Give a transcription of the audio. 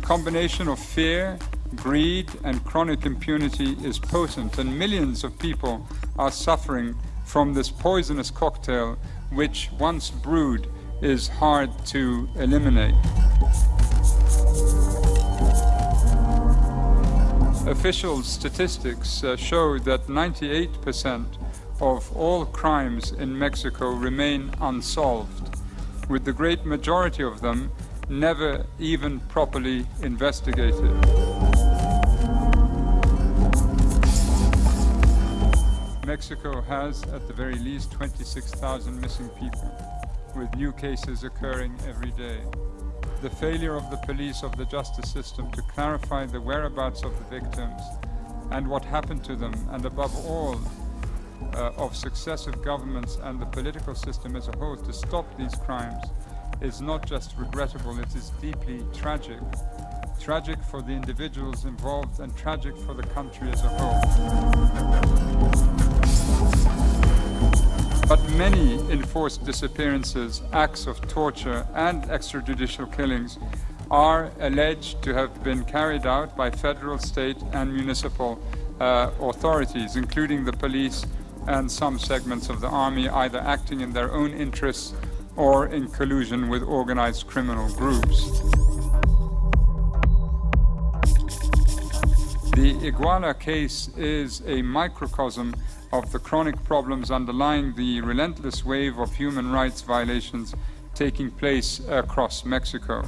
combination of fear, greed and chronic impunity is potent and millions of people are suffering from this poisonous cocktail which once brewed is hard to eliminate. Official statistics uh, show that 98% of all crimes in Mexico remain unsolved, with the great majority of them never even properly investigated. Mexico has, at the very least, 26,000 missing people, with new cases occurring every day. The failure of the police of the justice system to clarify the whereabouts of the victims and what happened to them, and above all, uh, of successive governments and the political system as a whole to stop these crimes is not just regrettable, it is deeply tragic. Tragic for the individuals involved and tragic for the country as a whole. But many enforced disappearances, acts of torture and extrajudicial killings are alleged to have been carried out by federal, state and municipal uh, authorities, including the police and some segments of the army, either acting in their own interests or in collusion with organized criminal groups. The Iguala case is a microcosm of the chronic problems underlying the relentless wave of human rights violations taking place across Mexico.